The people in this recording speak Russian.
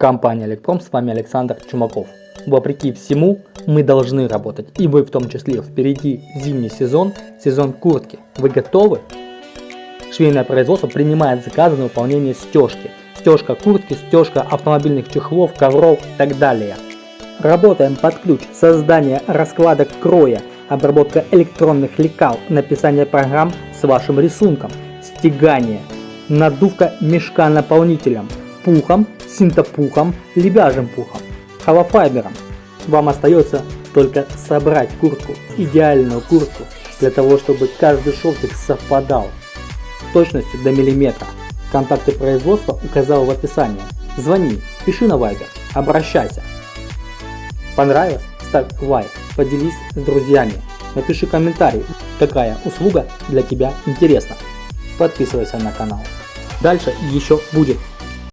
Компания Электром, с вами Александр Чумаков. Вопреки всему, мы должны работать, и вы в том числе. Впереди зимний сезон, сезон куртки. Вы готовы? Швейное производство принимает заказы на выполнение стежки. Стежка куртки, стежка автомобильных чехлов, ковров и так далее. Работаем под ключ, создание раскладок кроя, обработка электронных лекал, написание программ с вашим рисунком, стегание, надувка мешка наполнителем, пухом, синтопухом, лебяжим пухом, холофайбером. Вам остается только собрать куртку, идеальную куртку, для того, чтобы каждый шовчик совпадал с точностью до миллиметра. Контакты производства указал в описании. Звони, пиши на Viber, обращайся. Понравилось? Ставь лайк, поделись с друзьями, напиши комментарий, какая услуга для тебя интересна. Подписывайся на канал. Дальше еще будет